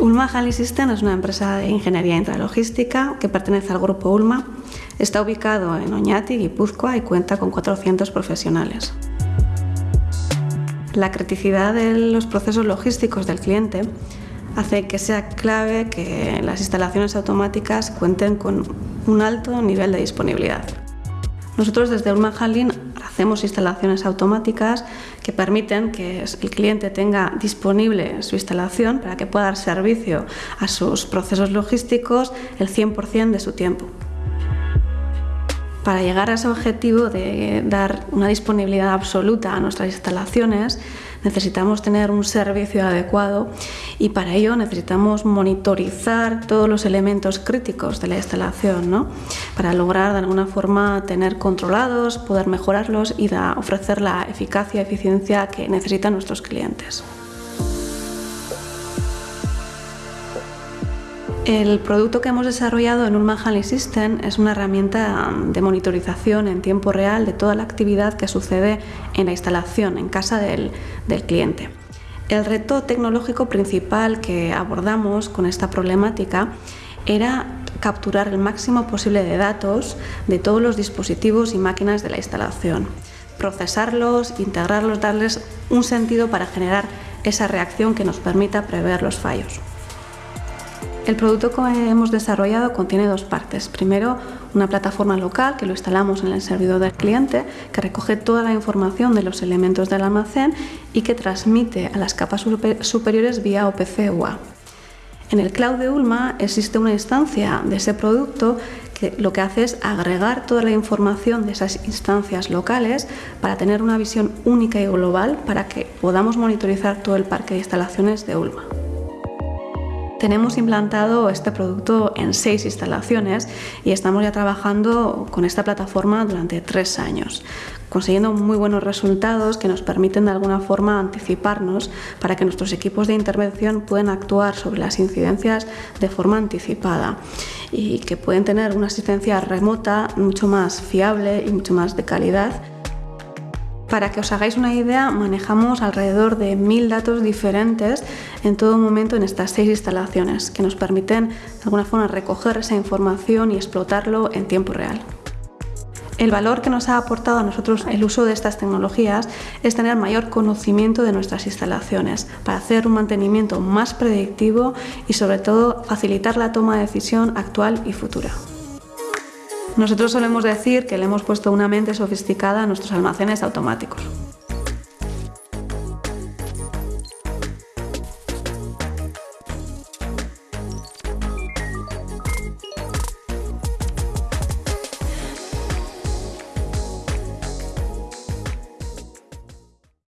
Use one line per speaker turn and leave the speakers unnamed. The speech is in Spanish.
Ulma Handling System es una empresa de ingeniería intralogística que pertenece al grupo Ulma. Está ubicado en Oñati, Guipúzcoa y cuenta con 400 profesionales. La criticidad de los procesos logísticos del cliente hace que sea clave que las instalaciones automáticas cuenten con un alto nivel de disponibilidad. Nosotros desde Ulma Handling hacemos instalaciones automáticas que permiten que el cliente tenga disponible su instalación para que pueda dar servicio a sus procesos logísticos el 100% de su tiempo. Para llegar a ese objetivo de dar una disponibilidad absoluta a nuestras instalaciones, necesitamos tener un servicio adecuado y para ello necesitamos monitorizar todos los elementos críticos de la instalación, ¿no? para lograr de alguna forma tener controlados, poder mejorarlos y ofrecer la eficacia y eficiencia que necesitan nuestros clientes. El producto que hemos desarrollado en Handling System es una herramienta de monitorización en tiempo real de toda la actividad que sucede en la instalación, en casa del cliente. El reto tecnológico principal que abordamos con esta problemática era capturar el máximo posible de datos de todos los dispositivos y máquinas de la instalación, procesarlos, integrarlos, darles un sentido para generar esa reacción que nos permita prever los fallos. El producto que hemos desarrollado contiene dos partes. Primero, una plataforma local que lo instalamos en el servidor del cliente, que recoge toda la información de los elementos del almacén y que transmite a las capas superiores vía OPC UA. En el cloud de Ulma existe una instancia de ese producto que lo que hace es agregar toda la información de esas instancias locales para tener una visión única y global para que podamos monitorizar todo el parque de instalaciones de Ulma. Tenemos implantado este producto en seis instalaciones y estamos ya trabajando con esta plataforma durante tres años, consiguiendo muy buenos resultados que nos permiten de alguna forma anticiparnos para que nuestros equipos de intervención puedan actuar sobre las incidencias de forma anticipada y que pueden tener una asistencia remota mucho más fiable y mucho más de calidad para que os hagáis una idea, manejamos alrededor de mil datos diferentes en todo momento en estas seis instalaciones, que nos permiten de alguna forma recoger esa información y explotarlo en tiempo real. El valor que nos ha aportado a nosotros el uso de estas tecnologías es tener mayor conocimiento de nuestras instalaciones para hacer un mantenimiento más predictivo y sobre todo facilitar la toma de decisión actual y futura. Nosotros solemos decir que le hemos puesto una mente sofisticada a nuestros almacenes automáticos.